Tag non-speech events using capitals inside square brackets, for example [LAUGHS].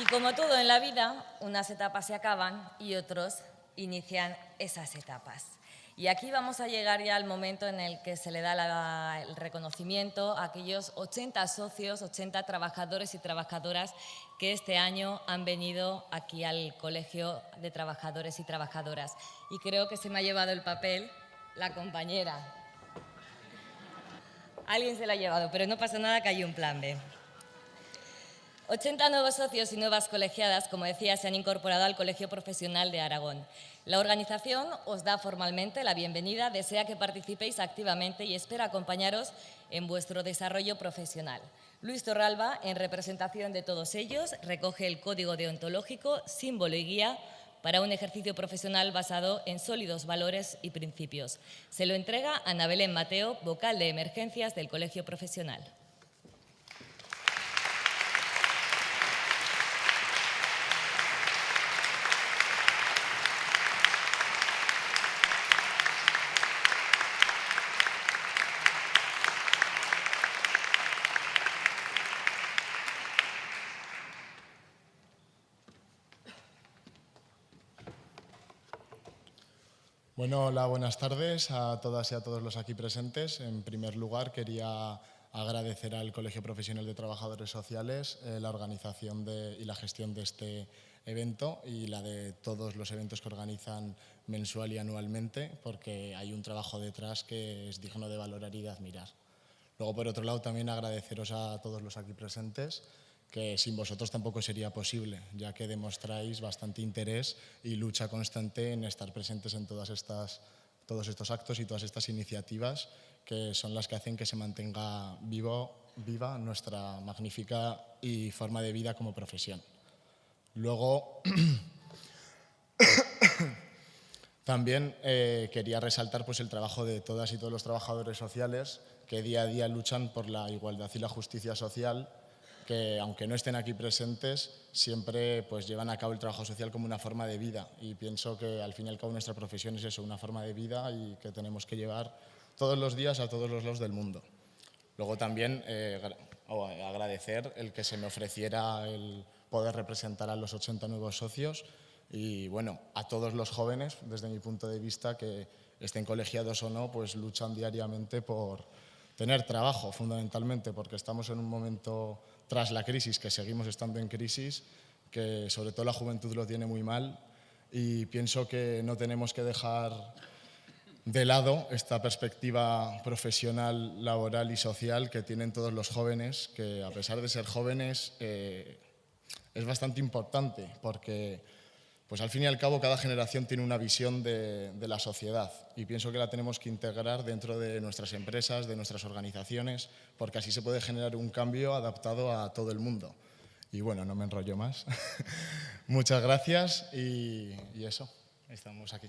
Y como todo en la vida, unas etapas se acaban y otros inician esas etapas. Y aquí vamos a llegar ya al momento en el que se le da el reconocimiento a aquellos 80 socios, 80 trabajadores y trabajadoras que este año han venido aquí al Colegio de Trabajadores y Trabajadoras. Y creo que se me ha llevado el papel la compañera. Alguien se lo ha llevado, pero no pasa nada que hay un plan B. 80 nuevos socios y nuevas colegiadas, como decía, se han incorporado al Colegio Profesional de Aragón. La organización os da formalmente la bienvenida, desea que participéis activamente y espera acompañaros en vuestro desarrollo profesional. Luis Torralba, en representación de todos ellos, recoge el código deontológico, símbolo y guía para un ejercicio profesional basado en sólidos valores y principios. Se lo entrega a Ana Mateo, vocal de emergencias del Colegio Profesional. Bueno, hola, buenas tardes a todas y a todos los aquí presentes. En primer lugar, quería agradecer al Colegio Profesional de Trabajadores Sociales eh, la organización y la gestión de este evento y la de todos los eventos que organizan mensual y anualmente, porque hay un trabajo detrás que es digno de valorar y de admirar. Luego, por otro lado, también agradeceros a todos los aquí presentes que sin vosotros tampoco sería posible, ya que demostráis bastante interés y lucha constante en estar presentes en todas estas, todos estos actos y todas estas iniciativas que son las que hacen que se mantenga vivo, viva nuestra magnífica y forma de vida como profesión. Luego, [COUGHS] también eh, quería resaltar pues, el trabajo de todas y todos los trabajadores sociales que día a día luchan por la igualdad y la justicia social que aunque no estén aquí presentes, siempre pues, llevan a cabo el trabajo social como una forma de vida y pienso que al fin y al cabo nuestra profesión es eso, una forma de vida y que tenemos que llevar todos los días a todos los lados del mundo. Luego también eh, agradecer el que se me ofreciera el poder representar a los 80 nuevos socios y bueno, a todos los jóvenes, desde mi punto de vista, que estén colegiados o no, pues luchan diariamente por tener trabajo fundamentalmente, porque estamos en un momento tras la crisis, que seguimos estando en crisis, que sobre todo la juventud lo tiene muy mal y pienso que no tenemos que dejar de lado esta perspectiva profesional, laboral y social que tienen todos los jóvenes, que a pesar de ser jóvenes eh, es bastante importante porque pues al fin y al cabo cada generación tiene una visión de, la sociedad y pienso que la tenemos que integrar dentro de nuestras empresas, de nuestras organizaciones, porque así se puede generar un cambio adaptado a todo el mundo. Y bueno, no me enrollo más. [LAUGHS] Muchas gracias y, y eso, estamos aquí.